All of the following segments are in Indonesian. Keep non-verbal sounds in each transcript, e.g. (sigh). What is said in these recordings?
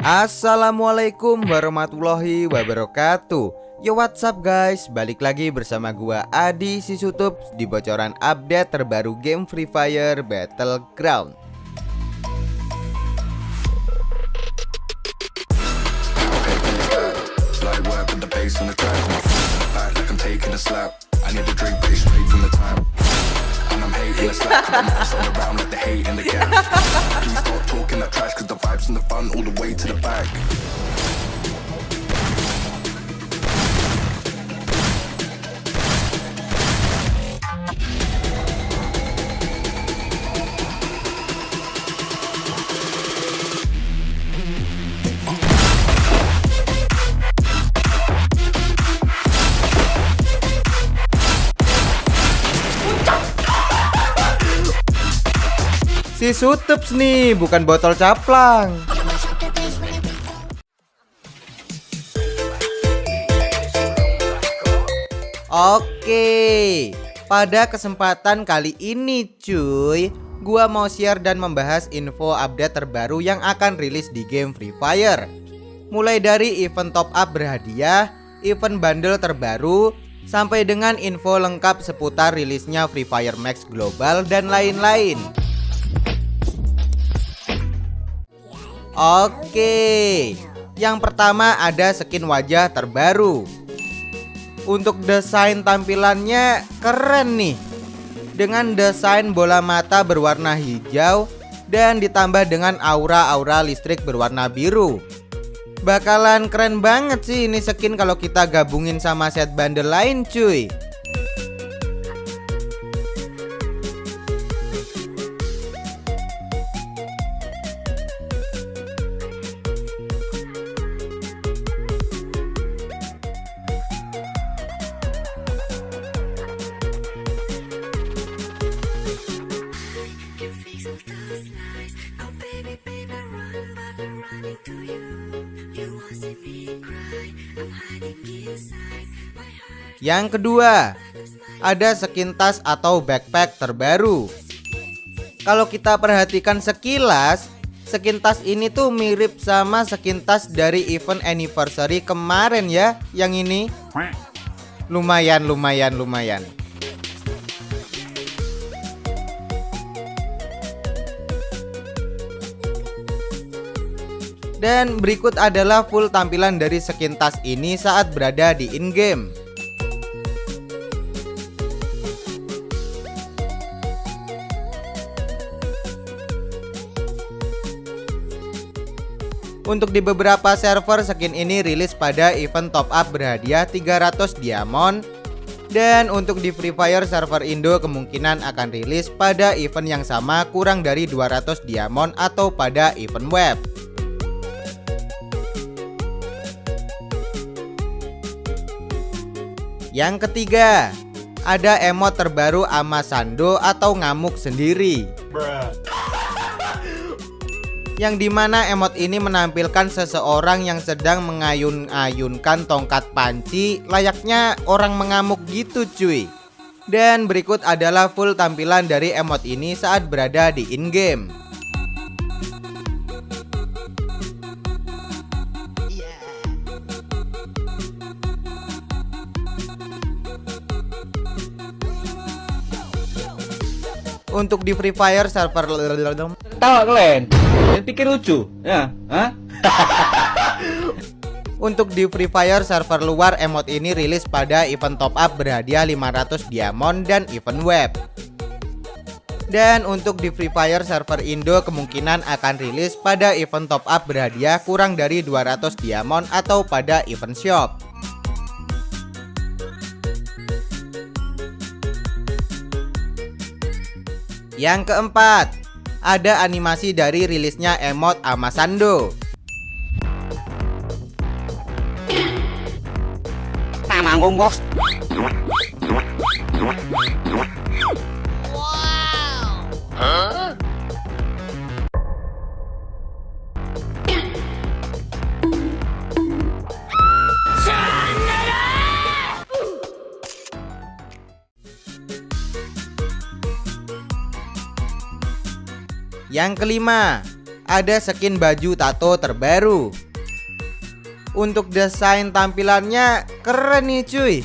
Assalamualaikum warahmatullahi wabarakatuh. Yo what's up guys? Balik lagi bersama gua Adi Sisutup Di bocoran update terbaru game Free Fire Battleground waving the slack all around with the hate the Please stop talking that trash cause the vibes and the fun all the way to the back. Sutups nih, bukan botol caplang. Oke, pada kesempatan kali ini cuy Gua mau share dan membahas info update terbaru yang akan rilis di game Free Fire Mulai dari event top up berhadiah, event bundle terbaru Sampai dengan info lengkap seputar rilisnya Free Fire Max Global dan lain-lain Oke, yang pertama ada skin wajah terbaru. Untuk desain tampilannya keren nih. Dengan desain bola mata berwarna hijau Dan ditambah dengan aura-aura listrik berwarna biru. Bakalan keren banget sih ini skin kalau kita gabungin sama set bundle lain cuy Yang kedua, ada skin tas atau backpack terbaru. Kalau kita perhatikan sekilas, skin tas ini tuh mirip sama skin tas dari event anniversary kemarin ya, yang ini. Lumayan, lumayan, lumayan. Dan berikut adalah full tampilan dari skin tas ini saat berada di in-game. Untuk di beberapa server skin ini rilis pada event top up berhadiah 300 diamond dan untuk di Free Fire server Indo kemungkinan akan rilis pada event yang sama kurang dari 200 diamond atau pada event web. Yang ketiga, ada emot terbaru Amasando atau ngamuk sendiri. Bruh yang di mana emot ini menampilkan seseorang yang sedang mengayun-ayunkan tongkat panci. Layaknya orang mengamuk gitu cuy. Dan berikut adalah full tampilan dari emot ini saat berada di in-game Untuk di Free Fire server Tawa kalian pikir lucu ya Hah? (laughs) Untuk di Free Fire server luar emot ini rilis pada event top up berhadiah 500 diamond dan event web. Dan untuk di Free Fire server Indo kemungkinan akan rilis pada event top up berhadiah kurang dari 200 diamond atau pada event shop Yang keempat ada animasi dari rilisnya emot Amasando. Nah, manggung bos. Wow. Huh? Yang kelima, ada skin baju tato terbaru. Untuk desain tampilannya keren nih cuy.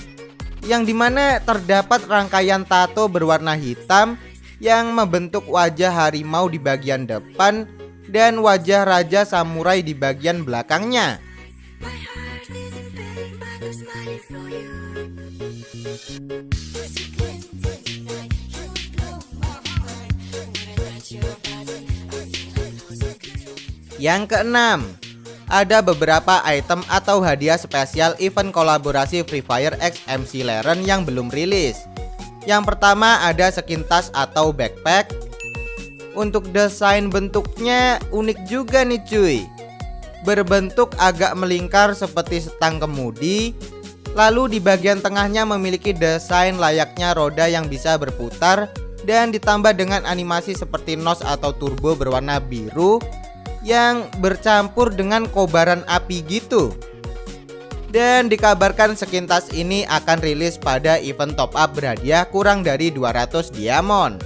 Yang di mana terdapat rangkaian tato berwarna hitam yang membentuk wajah harimau di bagian depan dan wajah raja samurai di bagian belakangnya. Yang keenam, ada beberapa item atau hadiah spesial event kolaborasi Free Fire X MC Laren yang belum rilis. Yang pertama ada skin tas atau backpack. Untuk desain bentuknya unik juga nih cuy. Berbentuk agak melingkar seperti setang kemudi. Lalu di bagian tengahnya memiliki desain layaknya roda yang bisa berputar dan ditambah dengan animasi seperti nos atau turbo berwarna biru yang bercampur dengan kobaran api gitu. Dan dikabarkan sekintas ini akan rilis pada event top up berhadiah kurang dari 200 diamond.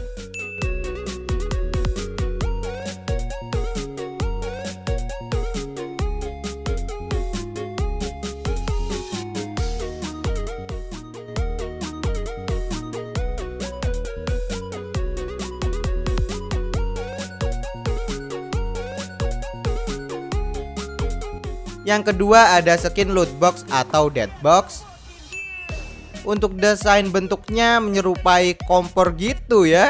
Yang kedua ada skin loot box atau dead box. Untuk desain bentuknya menyerupai kompor gitu ya.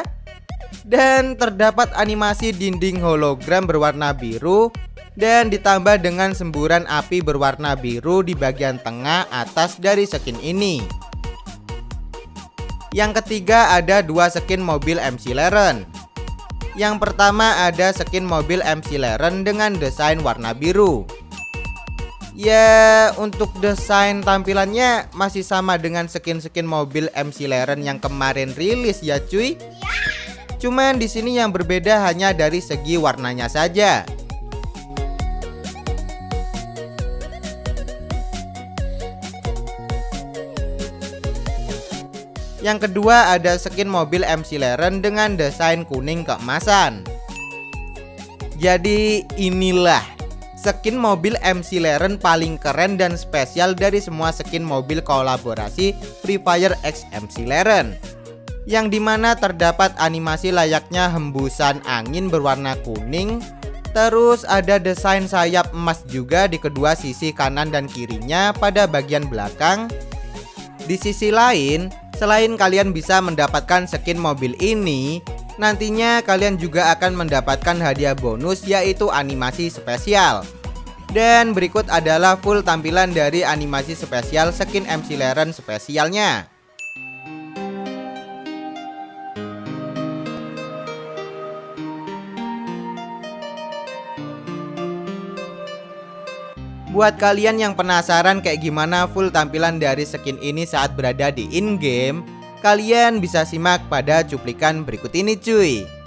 Dan terdapat animasi dinding hologram berwarna biru dan ditambah dengan semburan api berwarna biru di bagian tengah atas dari skin ini. Yang ketiga ada dua skin mobil MC Laren. Yang pertama ada skin mobil MC Laren dengan desain warna biru. Ya untuk desain tampilannya masih sama dengan skin-skin mobil MC Laren yang kemarin rilis ya cuy. Cuman di sini yang berbeda hanya dari segi warnanya saja. Yang kedua ada skin mobil MC Laren dengan desain kuning keemasan. Jadi inilah skin mobil MC Laren paling keren dan spesial dari semua skin mobil kolaborasi Free Fire X MC Laren yang di mana terdapat animasi layaknya hembusan angin berwarna kuning Terus ada desain sayap emas juga di kedua sisi kanan dan kirinya pada bagian belakang. Di sisi lain, selain kalian bisa mendapatkan skin mobil ini Nantinya kalian juga akan mendapatkan hadiah bonus yaitu animasi spesial. Dan berikut adalah full tampilan dari animasi spesial skin MC Laren spesialnya. Buat kalian yang penasaran kayak gimana full tampilan dari skin ini saat berada di in-game Kalian bisa simak pada cuplikan berikut ini cuy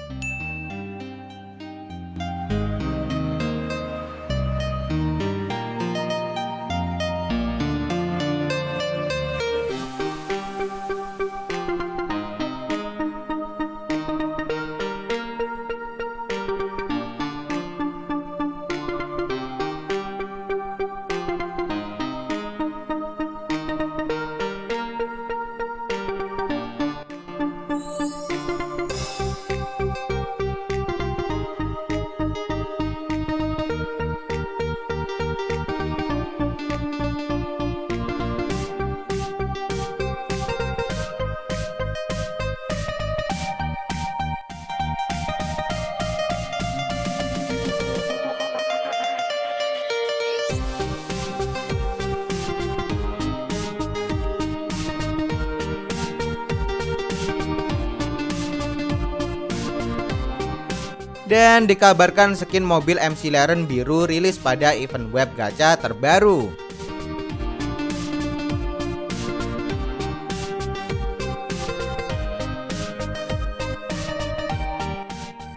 Dan dikabarkan skin mobil MC Laren biru rilis pada event web gacha terbaru.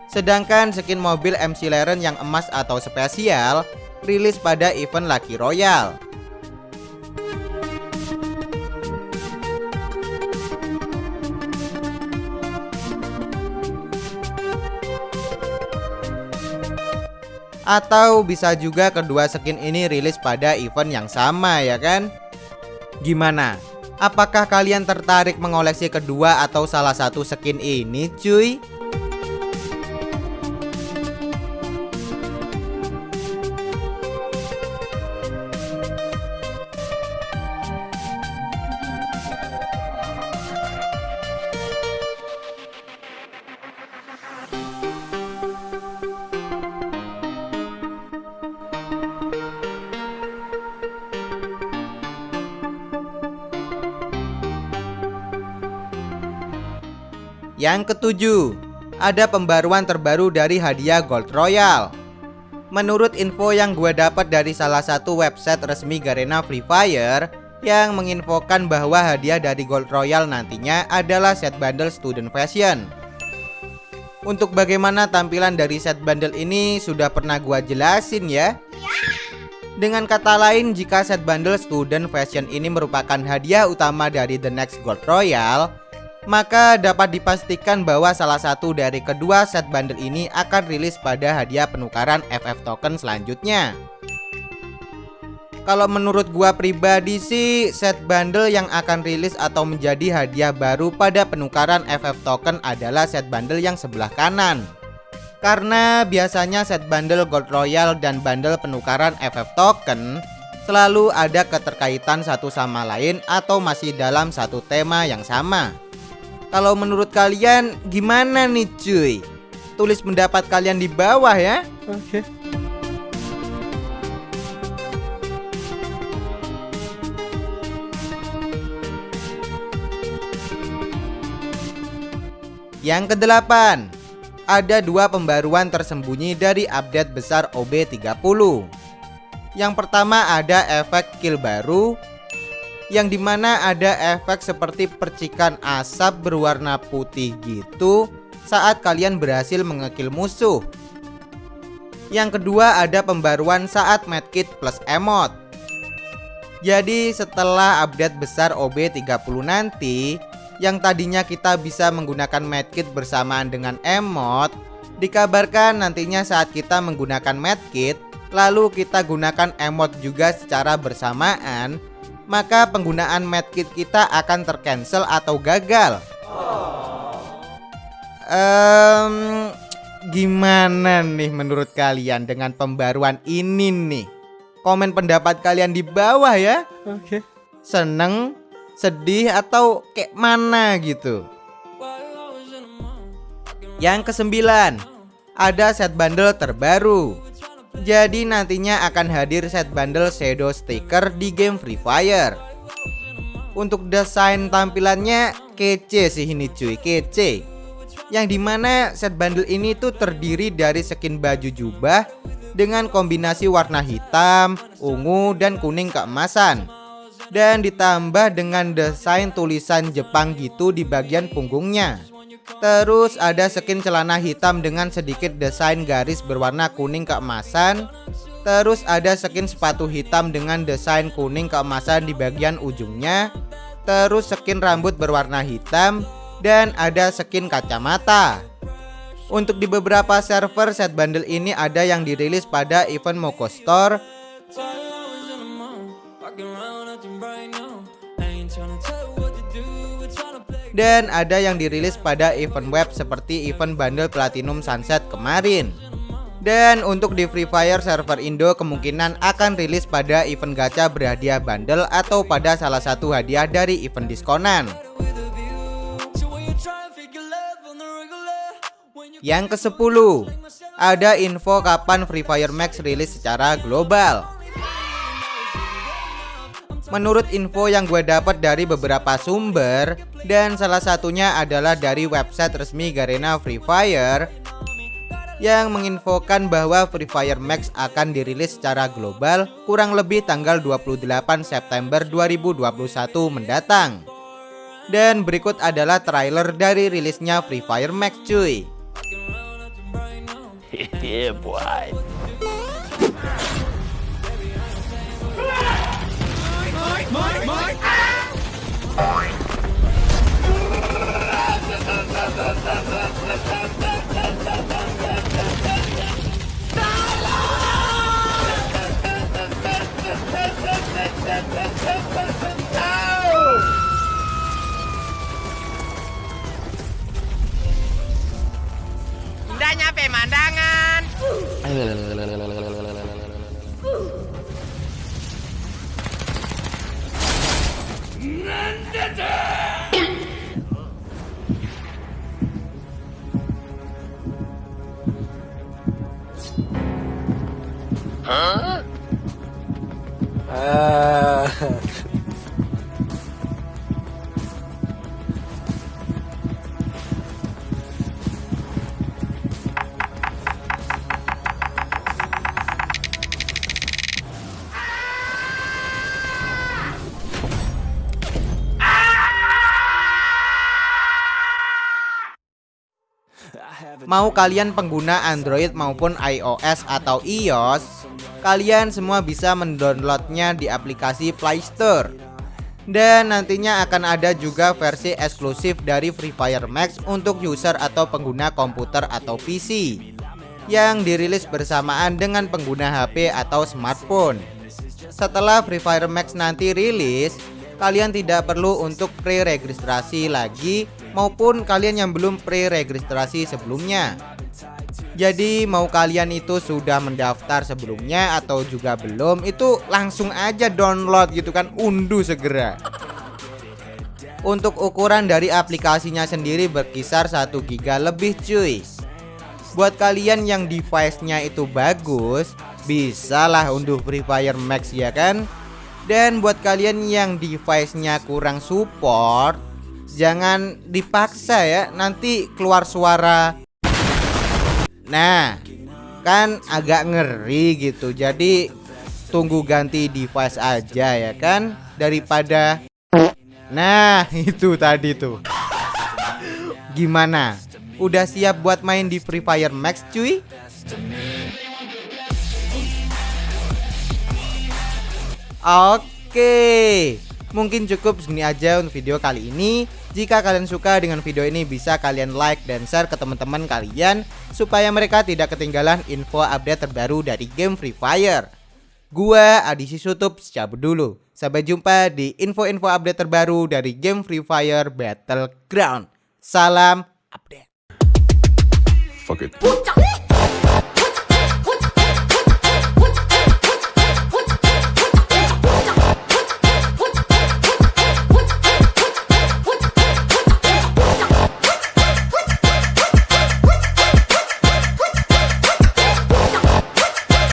Sedangkan skin mobil MC Laren yang emas atau spesial rilis pada event Lucky Royale. Atau bisa juga kedua skin ini rilis pada event yang sama ya kan? Gimana? Apakah kalian tertarik mengoleksi kedua atau salah satu skin ini cuy? Yang ketujuh, ada pembaruan terbaru dari hadiah Gold Royal. Menurut info yang gue dapat dari salah satu website resmi Garena Free Fire yang menginfokan bahwa hadiah dari Gold Royal nantinya adalah set bundle Student Fashion. Untuk bagaimana tampilan dari set bundle ini sudah pernah gue jelasin ya. Dengan kata lain, jika set bundle Student Fashion ini merupakan hadiah utama dari The Next Gold Royal, maka dapat dipastikan bahwa salah satu dari kedua set bundle ini akan rilis pada hadiah penukaran FF token selanjutnya. Kalau menurut gua pribadi sih set bundle yang akan rilis atau menjadi hadiah baru pada penukaran FF token adalah set bundle yang sebelah kanan. Karena biasanya set bundle Gold Royal dan bundle penukaran FF token selalu ada keterkaitan satu sama lain atau masih dalam satu tema yang sama. Kalau menurut kalian gimana nih cuy? Tulis pendapat kalian di bawah ya. Oke. Yang kedelapan, ada dua pembaruan tersembunyi dari update besar OB30. Yang pertama ada efek kill baru yang di mana ada efek seperti percikan asap berwarna putih gitu saat kalian berhasil mengekil musuh. Yang kedua ada pembaruan saat medkit plus emot. Jadi setelah update besar OB30 nanti, yang tadinya kita bisa menggunakan medkit bersamaan dengan emot, dikabarkan nantinya saat kita menggunakan medkit, lalu kita gunakan emot juga secara bersamaan, maka penggunaan medkit kita akan tercancel atau gagal. Um, gimana nih menurut kalian dengan pembaruan ini nih? Komen pendapat kalian di bawah ya. Oke. Seneng, sedih atau kayak mana gitu? Yang kesembilan, ada set bundle terbaru. Jadi nantinya akan hadir set bundle shadow sticker di game Free Fire. Untuk desain tampilannya kece sih ini cuy, kece. Yang di mana set bundle ini tuh terdiri dari skin baju jubah Dengan kombinasi warna hitam, ungu, dan kuning keemasan. Dan ditambah dengan desain tulisan Jepang gitu di bagian punggungnya Terus ada skin celana hitam dengan sedikit desain garis berwarna kuning keemasan. Terus ada skin sepatu hitam dengan desain kuning keemasan di bagian ujungnya. Terus skin rambut berwarna hitam Dan ada skin kacamata. Untuk di beberapa server set bundle ini ada yang dirilis pada event Moko Store dan ada yang dirilis pada event web seperti event bundle Platinum Sunset kemarin. Dan untuk di Free Fire server Indo kemungkinan akan rilis pada event gacha berhadiah bundle atau pada salah satu hadiah dari event diskonan. Yang ke-10 Ada info kapan Free Fire Max rilis secara global Menurut info yang gue dapat dari beberapa sumber dan salah satunya adalah dari website resmi Garena Free Fire yang menginfokan bahwa Free Fire Max akan dirilis secara global kurang lebih tanggal 28 September 2021 mendatang. Dan berikut adalah trailer dari rilisnya Free Fire Max cuy. (laughs) yeah, boy. Indahnya pemandangan. Mau kalian pengguna Android maupun iOS atau iOS, kalian semua bisa mendownloadnya di aplikasi Play Store. Dan nantinya akan ada juga versi eksklusif dari Free Fire Max untuk user atau pengguna komputer atau PC yang dirilis bersamaan dengan pengguna HP atau smartphone. Setelah Free Fire Max nanti rilis, kalian tidak perlu untuk pre-registrasi lagi maupun kalian yang belum pre-registrasi sebelumnya. Jadi mau kalian itu sudah mendaftar sebelumnya atau juga belum itu langsung aja download gitu kan unduh segera. Untuk ukuran dari aplikasinya sendiri berkisar 1 giga lebih cuy. Buat kalian yang device-nya itu bagus, bisalah unduh Free Fire Max ya kan? Dan buat kalian yang device-nya kurang support, jangan dipaksa ya, nanti keluar suara Nah, kan agak ngeri gitu. Jadi tunggu ganti device aja ya kan daripada Nah, (laughs) itu tadi tuh. Gimana? Udah siap buat main di Free Fire Max cuy? Oke Mungkin cukup segini aja untuk video kali ini. Jika kalian suka dengan video ini bisa kalian like dan share ke teman-teman kalian Supaya mereka tidak ketinggalan info update terbaru dari game Free Fire. Gua Adisi Sutup cabut dulu. Sampai jumpa di info-info update terbaru dari game Free Fire Battleground. Salam update. Fuck it.